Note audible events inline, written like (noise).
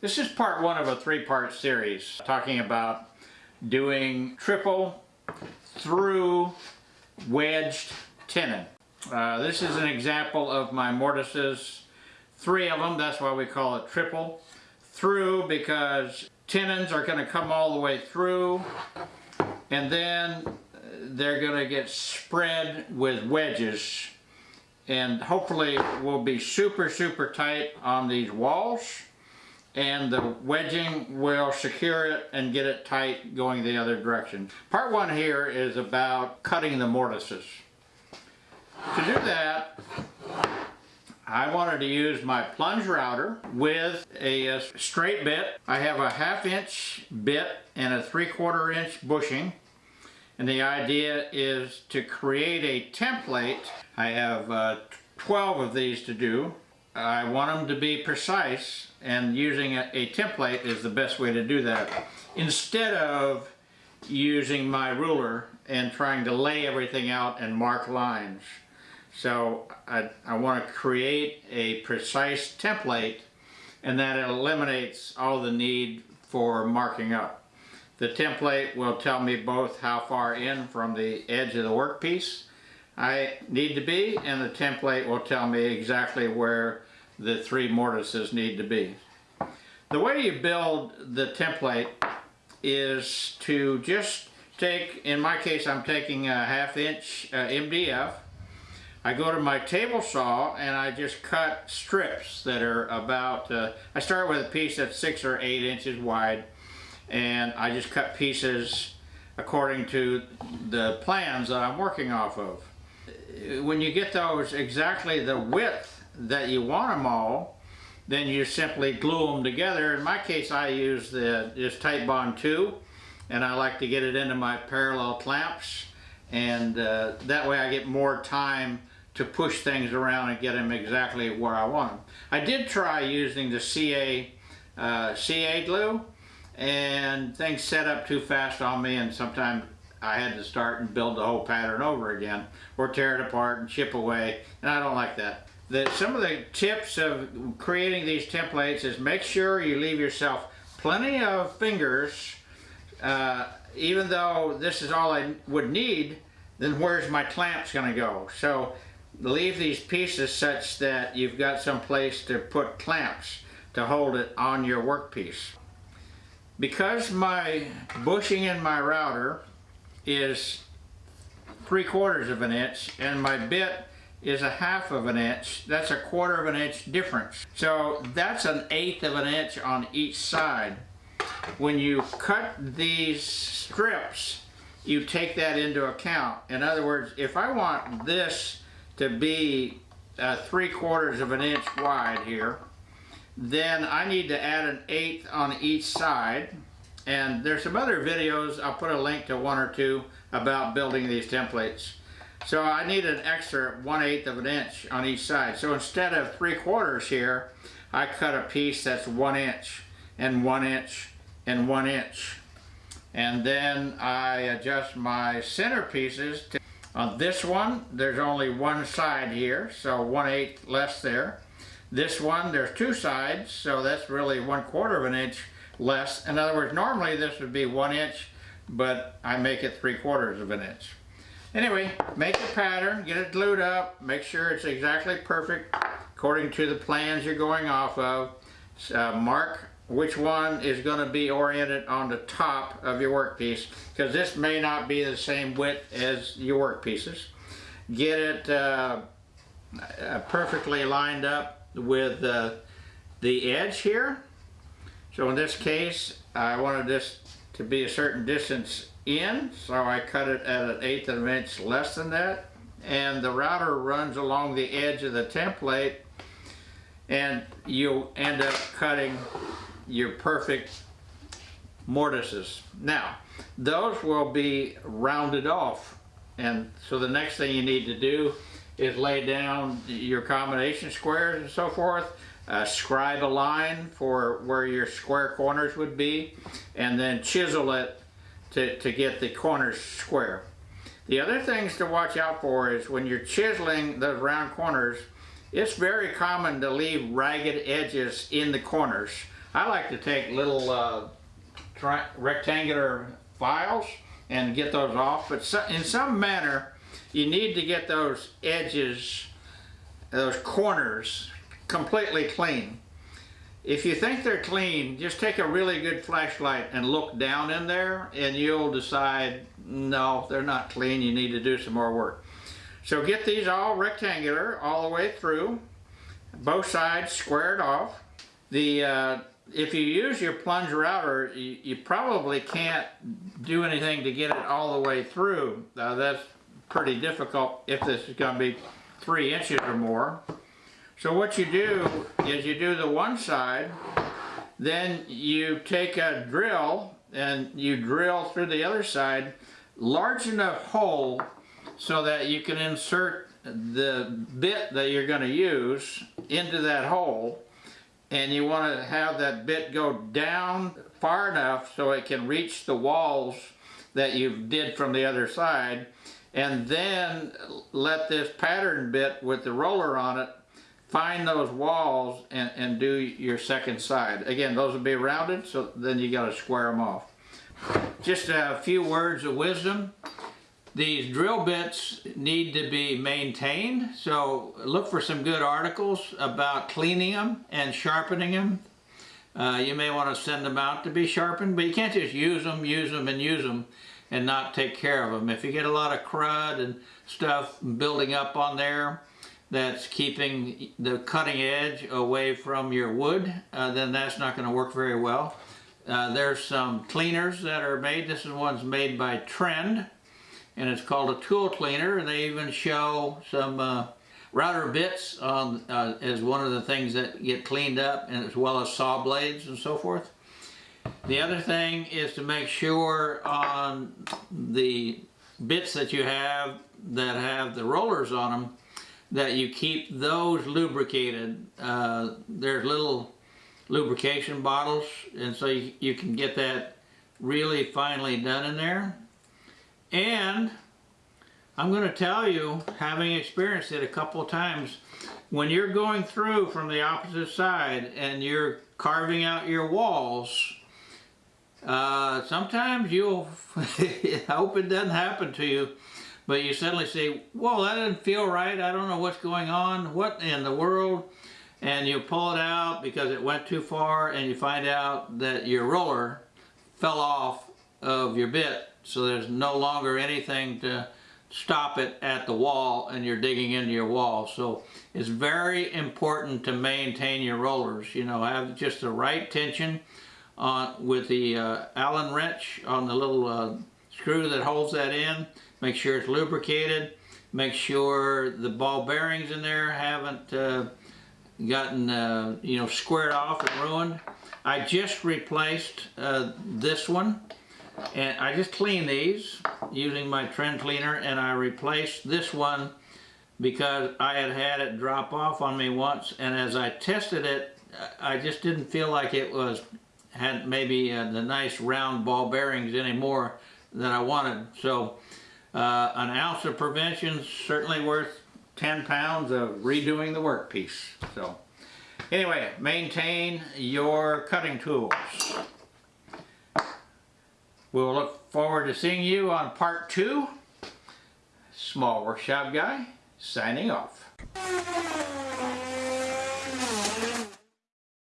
This is part one of a three-part series talking about doing triple through wedged tenon. Uh, this is an example of my mortises, three of them, that's why we call it triple. Through because tenons are going to come all the way through and then they're going to get spread with wedges and hopefully will be super super tight on these walls and the wedging will secure it and get it tight going the other direction. Part one here is about cutting the mortises. To do that, I wanted to use my plunge router with a, straight bit. I have a half inch bit and a three quarter inch bushing. And the idea is to create a template. I have uh, 12 of these to do. I want them to be precise and using a, a template is the best way to do that. Instead of using my ruler and trying to lay everything out and mark lines. So I, I want to create a precise template and that eliminates all the need for marking up. The template will tell me both how far in from the edge of the workpiece I need to be and the template will tell me exactly where the three mortises need to be. The way you build the template is to just take, in my case I'm taking a half inch uh, MDF I go to my table saw and I just cut strips that are about, uh, I start with a piece that's six or eight inches wide and I just cut pieces according to the plans that I'm working off of. When you get those exactly the width that you want them all, then you simply glue them together. In my case, I use the this bond 2, and I like to get it into my parallel clamps, and uh, that way I get more time to push things around and get them exactly where I want them. I did try using the CA, uh, CA glue and things set up too fast on me and sometimes I had to start and build the whole pattern over again or tear it apart and chip away and I don't like that. The, some of the tips of creating these templates is make sure you leave yourself plenty of fingers uh, even though this is all I would need then where's my clamps going to go? So leave these pieces such that you've got some place to put clamps to hold it on your workpiece. Because my bushing in my router is three quarters of an inch and my bit is a half of an inch, that's a quarter of an inch difference. So that's an eighth of an inch on each side. When you cut these strips, you take that into account. In other words, if I want this to be uh, three quarters of an inch wide here. Then I need to add an eighth on each side. And there's some other videos, I'll put a link to one or two about building these templates. So I need an extra one eighth of an inch on each side. So instead of three quarters here, I cut a piece that's one inch and one inch and one inch. And then I adjust my center pieces to on this one, there's only one side here, so 1 8 less there. This one, there's two sides, so that's really 1 quarter of an inch less. In other words, normally this would be 1 inch, but I make it 3 quarters of an inch. Anyway, make the pattern, get it glued up, make sure it's exactly perfect according to the plans you're going off of. Uh, mark which one is going to be oriented on the top of your workpiece because this may not be the same width as your workpieces. Get it uh, uh, perfectly lined up with uh, the edge here. So in this case I wanted this to be a certain distance in so I cut it at an eighth of an inch less than that and the router runs along the edge of the template and you'll end up cutting your perfect mortises. Now, those will be rounded off. And so the next thing you need to do is lay down your combination squares and so forth, uh, scribe a line for where your square corners would be, and then chisel it to, to get the corners square. The other things to watch out for is when you're chiseling those round corners, it's very common to leave ragged edges in the corners I like to take little uh, rectangular files and get those off, but so, in some manner, you need to get those edges, those corners, completely clean. If you think they're clean, just take a really good flashlight and look down in there and you'll decide, no, they're not clean, you need to do some more work. So get these all rectangular all the way through, both sides squared off. The uh, if you use your plunge router, you, you, probably can't do anything to get it all the way through. Uh, that's pretty difficult if this is going to be three inches or more. So what you do is you do the one side, then you take a drill and you drill through the other side, large enough hole so that you can insert the bit that you're going to use into that hole. And you want to have that bit go down far enough so it can reach the walls that you did from the other side. And then let this pattern bit with the roller on it find those walls and, and do your second side. Again, those will be rounded, so then you got to square them off. Just a few words of wisdom. These drill bits need to be maintained, so look for some good articles about cleaning them and sharpening them. Uh, you may want to send them out to be sharpened, but you can't just use them, use them, and use them and not take care of them. If you get a lot of crud and stuff building up on there that's keeping the cutting edge away from your wood, uh, then that's not going to work very well. Uh, there's some cleaners that are made. This is one's made by Trend and it's called a tool cleaner. They even show some uh, router bits on, uh, as one of the things that get cleaned up and as well as saw blades and so forth. The other thing is to make sure on the bits that you have that have the rollers on them that you keep those lubricated. Uh, there's little lubrication bottles and so you, you can get that really finely done in there. And I'm going to tell you, having experienced it a couple times, when you're going through from the opposite side and you're carving out your walls, uh, sometimes you'll, I (laughs) hope it doesn't happen to you, but you suddenly say, whoa, that doesn't feel right. I don't know what's going on. What in the world? And you pull it out because it went too far and you find out that your roller fell off of your bit so there's no longer anything to stop it at the wall and you're digging into your wall. So it's very important to maintain your rollers. You know, have just the right tension on with the uh, Allen wrench on the little uh, screw that holds that in. Make sure it's lubricated. Make sure the ball bearings in there haven't uh, gotten, uh, you know, squared off and ruined. I just replaced uh, this one and I just cleaned these using my trend cleaner and I replaced this one because I had had it drop off on me once and as I tested it I just didn't feel like it was had maybe uh, the nice round ball bearings anymore that I wanted so uh, an ounce of prevention certainly worth 10 pounds of redoing the workpiece so anyway maintain your cutting tools We'll look forward to seeing you on part two. Small Workshop Guy, signing off.